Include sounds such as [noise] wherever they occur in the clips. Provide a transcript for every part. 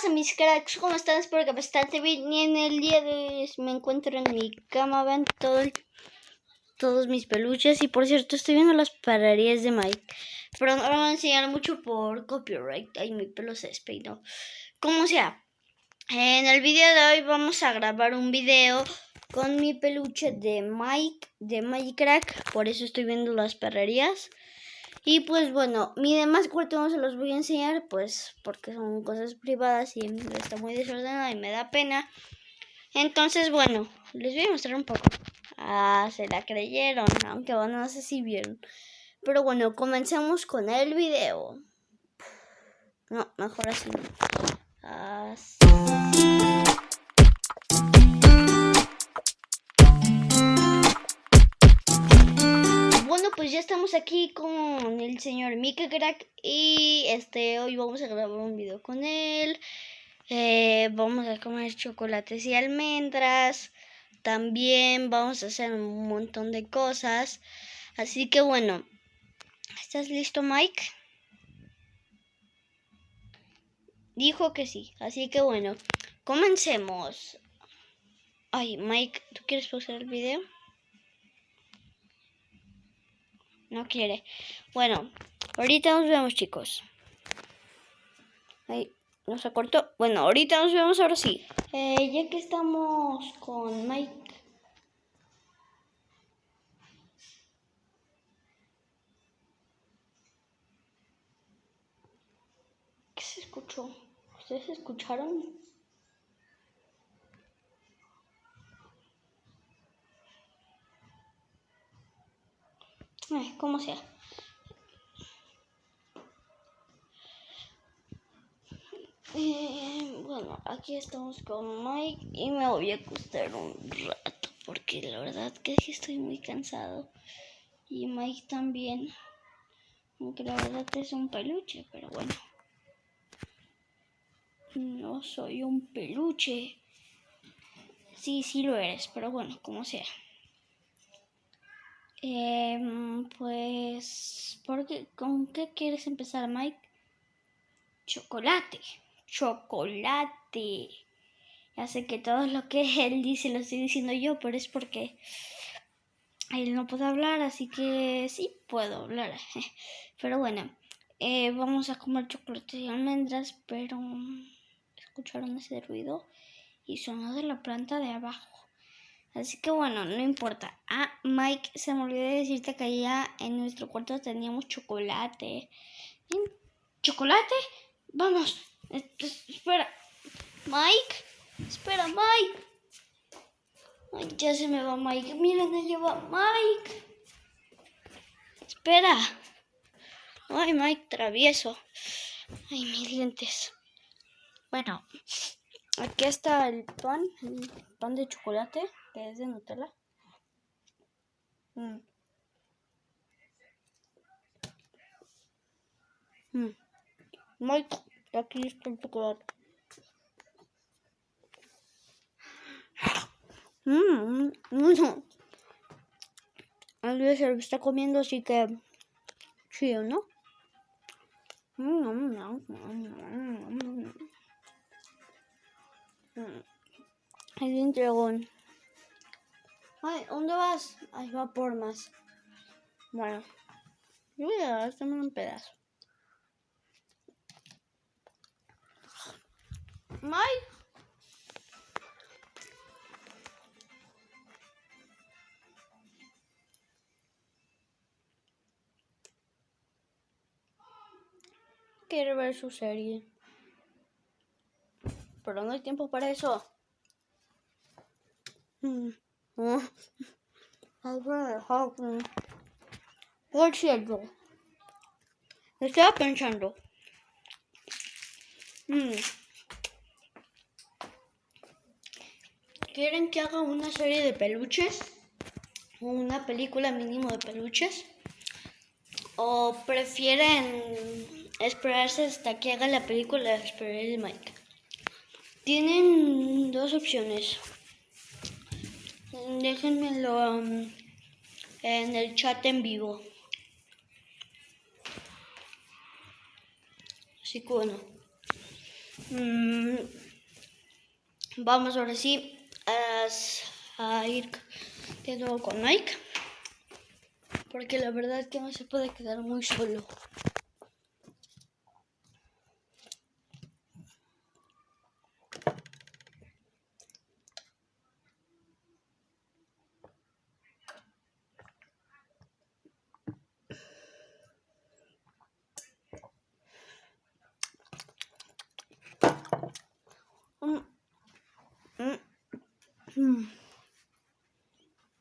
pasa mis cracks? ¿Cómo están? Espero que bastante bien. Y en el día de hoy me encuentro en mi cama. Todo todos mis peluches. Y por cierto, estoy viendo las pararías de Mike. Pero no lo voy a enseñar mucho por copyright. Ay, mi pelo se despeinó. Como sea. En el video de hoy vamos a grabar un video con mi peluche de Mike, de Mike. Por eso estoy viendo las perrerías. Y pues bueno, mi demás cuarto no se los voy a enseñar, pues porque son cosas privadas y está muy desordenada y me da pena. Entonces, bueno, les voy a mostrar un poco. Ah, se la creyeron, aunque bueno, no sé si vieron. Pero bueno, comencemos con el video. No, mejor así. Así. Pues ya estamos aquí con el señor Mika Crack y este hoy vamos a grabar un video con él. Eh, vamos a comer chocolates y almendras. También vamos a hacer un montón de cosas. Así que bueno, ¿estás listo Mike? Dijo que sí, así que bueno, comencemos. Ay, Mike, ¿tú quieres pausar el video? No quiere. Bueno, ahorita nos vemos, chicos. Ahí, nos acortó. Bueno, ahorita nos vemos ahora sí. Eh, ya que estamos con Mike. ¿Qué se escuchó? ¿Ustedes escucharon? Como sea. Eh, bueno, aquí estamos con Mike y me voy a acostar un rato porque la verdad que estoy muy cansado y Mike también, aunque la verdad es un peluche, pero bueno, no soy un peluche. Sí, sí lo eres, pero bueno, como sea. Eh, pues, qué? ¿con qué quieres empezar, Mike? Chocolate, chocolate. Ya sé que todo lo que [laughs] él dice lo estoy diciendo yo, pero es porque él no puede hablar, así que sí puedo hablar. [laughs] Pero bueno, eh, vamos a comer chocolate y almendras, pero escucharon ese ruido y sonó de la planta de abajo. Así que bueno, no importa. Ah, Mike, se me olvidó decirte que allá en nuestro cuarto teníamos chocolate. ¿Chocolate? Vamos. Espera. Mike. Espera, Mike. Ay, ya se me va Mike. Mira dónde lleva Mike. Espera. Ay, Mike, travieso. Ay, mis dientes. Bueno, aquí está el pan, el pan de chocolate que es de Nutella. Mm. Mm. Mike, aquí está el chocolate. Mmm, mmm. Alguien se lo está comiendo, así que ¿no? Mmm, mmm, mmm, mmm. Hay un dragón. Ay, ¿dónde vas? Ay, va por más. Bueno, yo voy a darte un pedazo. Mike. Quiere ver su serie. Pero no hay tiempo para eso. Mm. Por cierto, estaba pensando. Mm, ¿Quieren que haga una serie de peluches? ¿Una película mínimo de peluches? ¿O prefieren esperarse hasta que haga la película de Mike? Tienen dos opciones déjenmelo um, en el chat en vivo. Así que bueno. Mm, vamos ahora sí a, ir de nuevo con Mike. Porque la verdad es que no se puede quedar muy solo.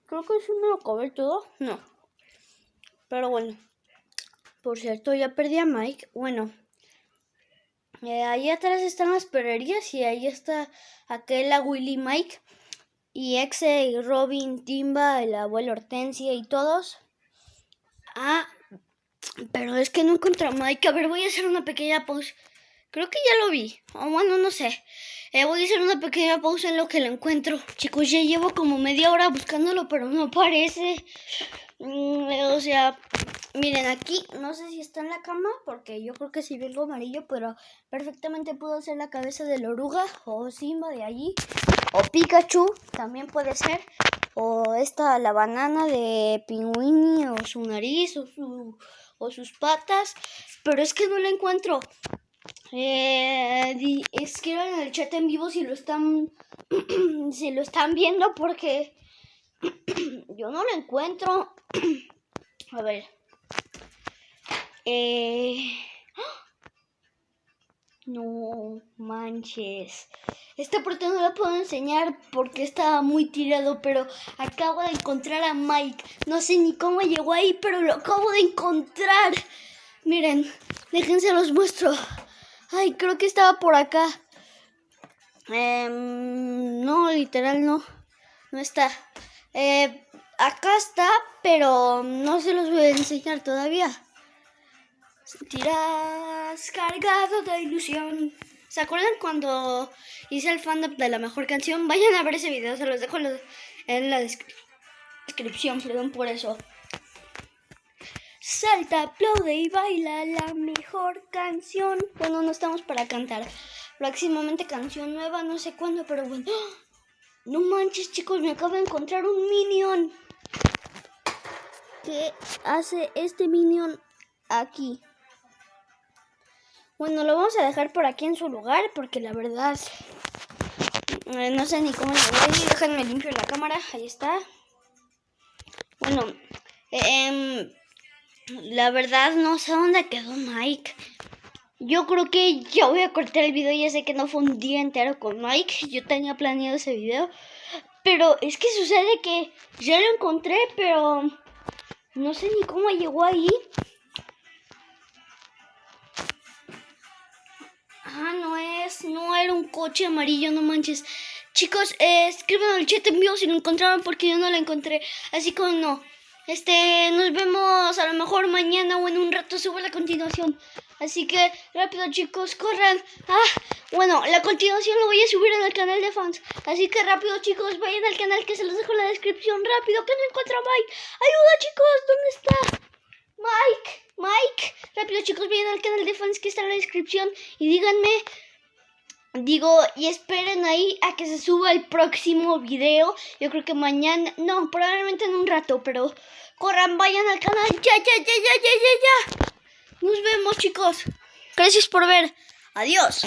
Creo que sí me lo acabé todo. No. Pero bueno. Por cierto, ya perdí a Mike. Bueno. Eh, ahí atrás están las perrerías y ahí está aquel a Willy Mike. Y Exe, Robin, Timba, el abuelo Hortensia y todos. Ah, pero es que no encontré a Mike. A ver, voy a hacer una pequeña pausa. Creo que ya lo vi. O bueno, no sé. Eh, voy a hacer una pequeña pausa en lo que lo encuentro. Chicos, ya llevo como media hora buscándolo, pero no aparece. Mm, o sea, miren aquí, no sé si está en la cama, porque yo creo que sí vi algo amarillo, pero perfectamente puedo ser la cabeza de la oruga, o Simba de allí, o Pikachu, también puede ser, o esta, la banana de Pingüini, o su nariz, o, su, o sus patas, pero es que no la encuentro. Eh, escriban en el chat en vivo si lo están [clears throat] si lo están viendo porque [clears throat] yo no lo encuentro. [clears throat] A ver. Eh, [gasps] no manches. Esta parte no la puedo enseñar porque estaba muy tirado, pero acabo de encontrar a Mike. No sé ni cómo llegó ahí, pero lo acabo de encontrar. Miren, déjense los muestro. Ay, creo que estaba por acá. Em, no, literal no. No está. Eh, acá está, pero no se los voy a enseñar todavía. Sentirás cargado de ilusión. ¿Se acuerdan cuando hice el fandom de la mejor canción? Vayan a ver ese video, se los dejo en la descripción, perdón por eso. Salta, aplaude y baila la mejor canción. Bueno, no estamos para cantar. Próximamente canción nueva, no sé cuándo, pero bueno. ¡Ah! No manches, chicos, me acabo de encontrar un minion. ¿Qué hace este minion aquí? Bueno, lo vamos a dejar por aquí en su lugar porque la verdad eh, no sé ni cómo lo voy. Déjenme limpio la cámara. Ahí está. Bueno, eh, la verdad no sé dónde quedó Mike. Yo creo que ya voy a cortar el video. Ya sé que no fue un día entero con Mike. Yo tenía planeado ese video. Pero es que sucede que ya lo encontré, pero no sé ni cómo llegó ahí. Ah, no es, no era un coche amarillo, no manches. Chicos, eh, escriban en el chat en si lo encontraron porque yo no lo encontré. Así como no. Este, nos vemos a lo mejor mañana o en un rato subo la continuación. Así que rápido chicos, corran. Ah, bueno, la continuación lo voy a subir en el canal de fans. Así que rápido chicos, vayan al canal que se los dejo en la descripción. Rápido, que no encuentro a Mike. Ayuda chicos, ¿dónde está? Mike, Mike. Rápido chicos, vayan al canal de fans que está en la descripción. Y díganme Digo, y esperen ahí a que se suba el próximo video. Yo creo que mañana, no, probablemente en un rato, pero corran, vayan al canal. Ya, ya, ya, ya, ya, ya, ya. Nos vemos, chicos. Gracias por ver. Adiós.